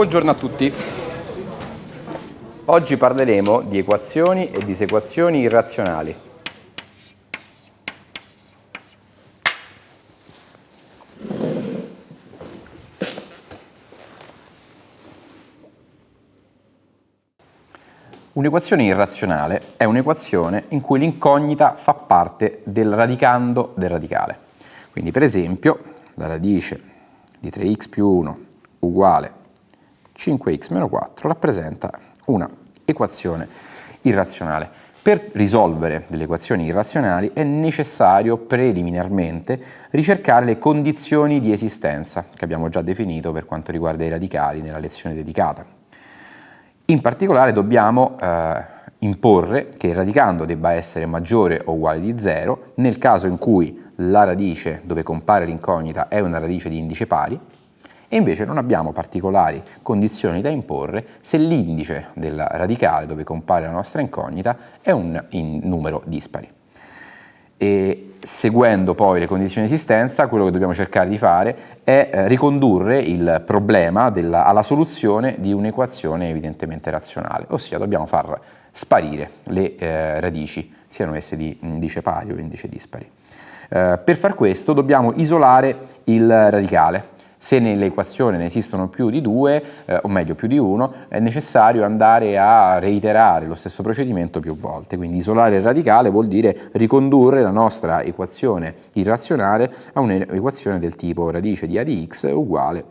Buongiorno a tutti. Oggi parleremo di equazioni e disequazioni irrazionali. Un'equazione irrazionale è un'equazione in cui l'incognita fa parte del radicando del radicale. Quindi per esempio la radice di 3x più 1 uguale 5x meno 4 rappresenta una equazione irrazionale. Per risolvere delle equazioni irrazionali è necessario preliminarmente ricercare le condizioni di esistenza che abbiamo già definito per quanto riguarda i radicali nella lezione dedicata. In particolare dobbiamo eh, imporre che il radicando debba essere maggiore o uguale di 0 nel caso in cui la radice dove compare l'incognita è una radice di indice pari e invece non abbiamo particolari condizioni da imporre se l'indice del radicale dove compare la nostra incognita è un numero dispari. E seguendo poi le condizioni di esistenza, quello che dobbiamo cercare di fare è eh, ricondurre il problema della, alla soluzione di un'equazione evidentemente razionale, ossia dobbiamo far sparire le eh, radici, siano esse di indice pari o indice dispari. Eh, per far questo dobbiamo isolare il radicale, se nell'equazione ne esistono più di due, eh, o meglio più di uno, è necessario andare a reiterare lo stesso procedimento più volte. Quindi isolare il radicale vuol dire ricondurre la nostra equazione irrazionale a un'equazione del tipo radice di a di x uguale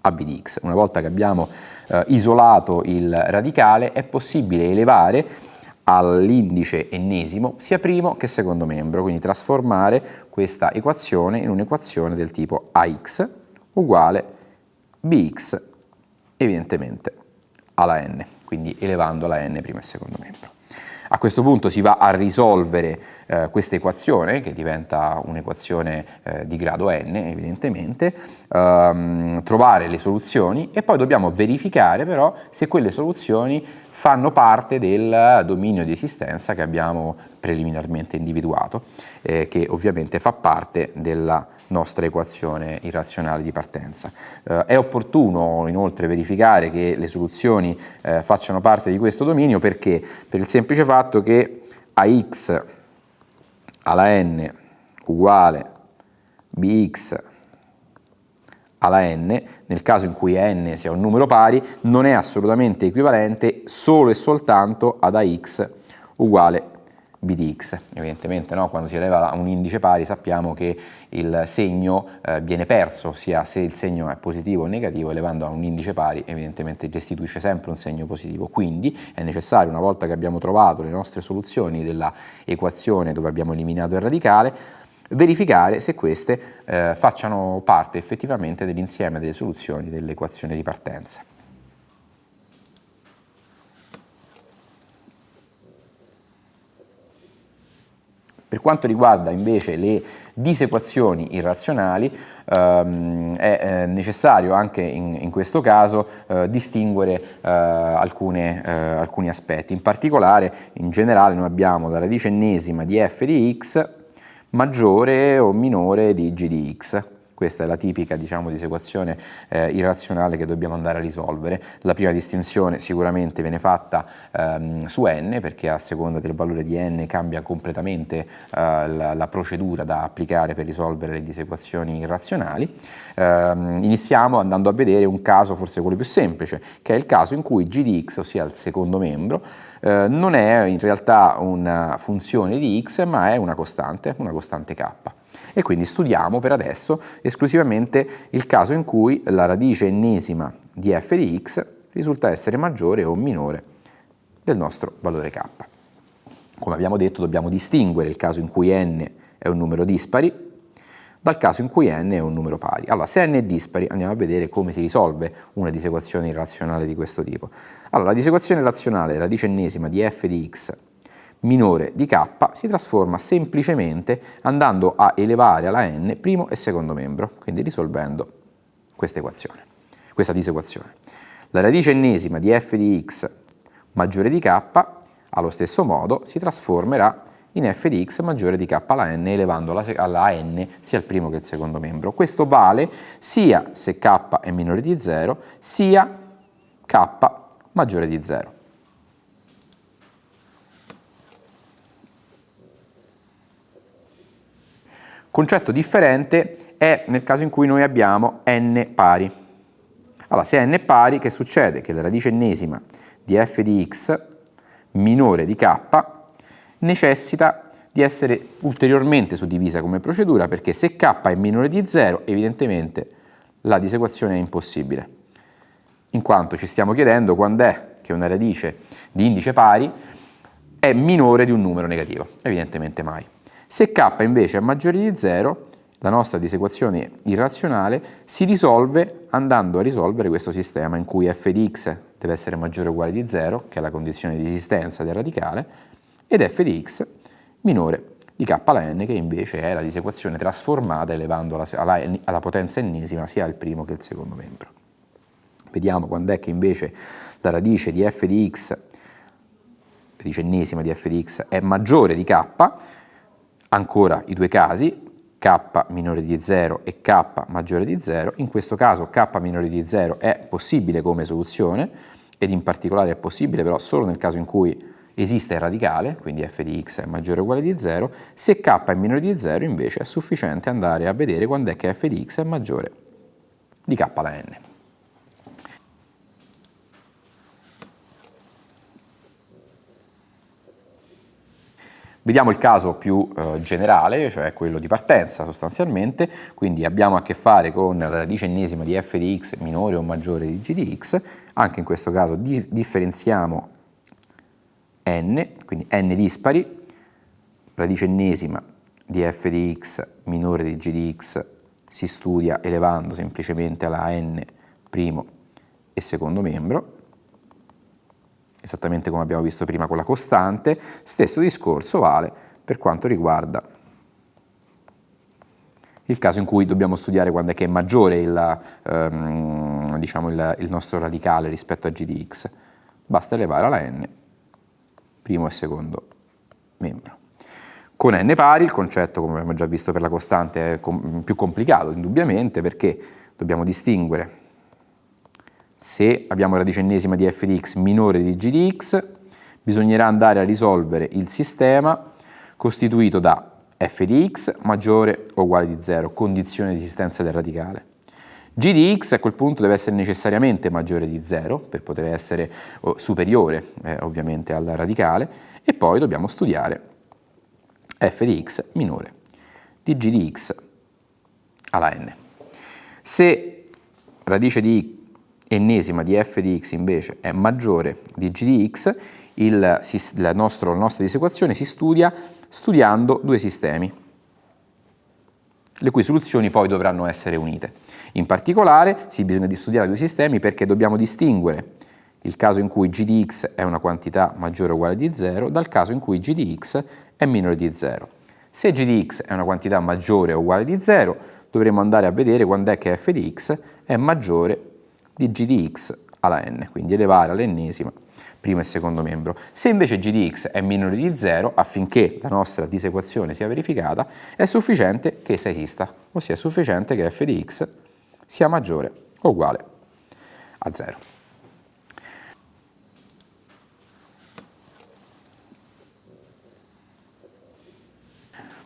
a b di x. Una volta che abbiamo eh, isolato il radicale è possibile elevare all'indice ennesimo sia primo che secondo membro, quindi trasformare questa equazione in un'equazione del tipo ax uguale bx evidentemente alla n, quindi elevando la n primo e secondo membro. A questo punto si va a risolvere eh, questa equazione, che diventa un'equazione eh, di grado n evidentemente, ehm, trovare le soluzioni e poi dobbiamo verificare però se quelle soluzioni fanno parte del dominio di esistenza che abbiamo preliminarmente individuato, eh, che ovviamente fa parte della nostra equazione irrazionale di partenza. Eh, è opportuno inoltre verificare che le soluzioni eh, facciano parte di questo dominio perché? Per il semplice fatto che ax alla n uguale bx alla n, nel caso in cui n sia un numero pari, non è assolutamente equivalente solo e soltanto ad ax uguale b. Evidentemente no? quando si eleva un indice pari sappiamo che il segno eh, viene perso, sia se il segno è positivo o negativo, elevando a un indice pari evidentemente restituisce sempre un segno positivo. Quindi è necessario, una volta che abbiamo trovato le nostre soluzioni della equazione dove abbiamo eliminato il radicale, verificare se queste eh, facciano parte effettivamente dell'insieme delle soluzioni dell'equazione di partenza. Per quanto riguarda invece le disequazioni irrazionali ehm, è eh, necessario anche in, in questo caso eh, distinguere eh, alcune, eh, alcuni aspetti. In particolare, in generale, noi abbiamo la radice ennesima di f di x maggiore o minore di g di x. Questa è la tipica diciamo, disequazione eh, irrazionale che dobbiamo andare a risolvere. La prima distinzione sicuramente viene fatta ehm, su n perché a seconda del valore di n cambia completamente eh, la, la, procedura da applicare per risolvere le disequazioni irrazionali. Ehm, iniziamo andando a vedere un caso forse quello più semplice che è il caso in cui g di x, ossia il secondo membro, eh, non è in realtà una funzione di x ma è una costante, una costante k. E quindi studiamo per adesso esclusivamente il caso in cui la radice ennesima di f di x risulta essere maggiore o minore del nostro valore k. Come abbiamo detto dobbiamo distinguere il caso in cui n è un numero dispari dal caso in cui n è un numero pari. Allora, se n è dispari, andiamo a vedere come si risolve una disequazione irrazionale di questo tipo. Allora, la disequazione razionale radice ennesima di f di x minore di k si trasforma semplicemente andando a elevare alla n primo e secondo membro, quindi risolvendo questa equazione, questa disequazione. La radice ennesima di f di x maggiore di k allo stesso modo si trasformerà in f di x maggiore di k alla n elevando alla n sia il primo che il secondo membro. Questo vale sia se k è minore di 0 sia k maggiore di 0. Concetto differente è nel caso in cui noi abbiamo n pari. Allora, se n è pari, che succede? Che la radice ennesima di f di x minore di k necessita di essere ulteriormente suddivisa come procedura perché se k è minore di 0 evidentemente la disequazione è impossibile in quanto ci stiamo chiedendo quando è che una radice di indice pari è minore di un numero negativo, evidentemente mai. Se k invece è maggiore di 0, la nostra disequazione irrazionale si risolve andando a risolvere questo sistema in cui f di x deve essere maggiore o uguale di 0, che è la condizione di esistenza del radicale, ed f di x minore di k alla n, che invece è la disequazione trasformata elevando alla, alla, potenza ennesima sia il primo che il secondo membro. Vediamo quando è che invece la radice di f di x, radice ennesima di f di x, è maggiore di k, ancora i due casi, k minore di 0 e k maggiore di 0, in questo caso k minore di 0 è possibile come soluzione ed in particolare è possibile però solo nel caso in cui esiste il radicale, quindi f di x è maggiore o uguale di 0, se k è minore di 0 invece è sufficiente andare a vedere quando è che f di x è maggiore di k alla n. Vediamo il caso più eh, generale, cioè quello di partenza sostanzialmente, quindi abbiamo a che fare con la radice ennesima di f di x minore o maggiore di g di x, anche in questo caso di differenziamo n, quindi n dispari, radice ennesima di f di x minore di g di x si studia elevando semplicemente alla n primo e secondo membro, esattamente come abbiamo visto prima con la costante, stesso discorso vale per quanto riguarda il caso in cui dobbiamo studiare quando è che è maggiore il, ehm, diciamo il, il nostro radicale rispetto a g di x. Basta elevare alla n, primo e secondo membro. Con n pari il concetto, come abbiamo già visto per la costante, è com più complicato indubbiamente perché dobbiamo distinguere se abbiamo radice ennesima di f di x minore di g di x, bisognerà andare a risolvere il sistema costituito da f di x maggiore o uguale di 0, condizione di esistenza del radicale. g di x a quel punto deve essere necessariamente maggiore di 0 per poter essere superiore eh, ovviamente al radicale e poi dobbiamo studiare f di x minore di g di x alla n. Se radice di ennesima di f di x invece è maggiore di g di x, il, la, nostro, la nostra disequazione si studia studiando due sistemi, le cui soluzioni poi dovranno essere unite. In particolare si bisogna di studiare due sistemi perché dobbiamo distinguere il caso in cui g di x è una quantità maggiore o uguale di 0 dal caso in cui g di x è minore di 0. Se g di x è una quantità maggiore o uguale di 0 dovremo andare a vedere quando è che f di x è maggiore di g di x alla n, quindi elevare all'ennesima primo e secondo membro. Se invece g di x è minore di 0, affinché la nostra disequazione sia verificata, è sufficiente che essa esista, ossia è sufficiente che f di x sia maggiore o uguale a 0.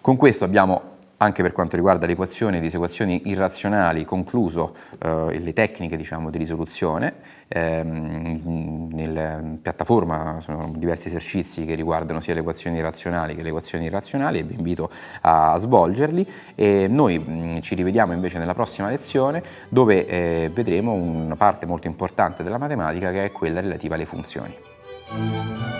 Con questo abbiamo anche per quanto riguarda le equazioni e disequazioni irrazionali, concluso eh, le tecniche diciamo, di risoluzione. Eh, nella piattaforma sono diversi esercizi che riguardano sia le equazioni irrazionali che le equazioni irrazionali e vi invito a svolgerli. E noi mh, ci rivediamo invece nella prossima lezione dove eh, vedremo una parte molto importante della matematica che è quella relativa alle funzioni.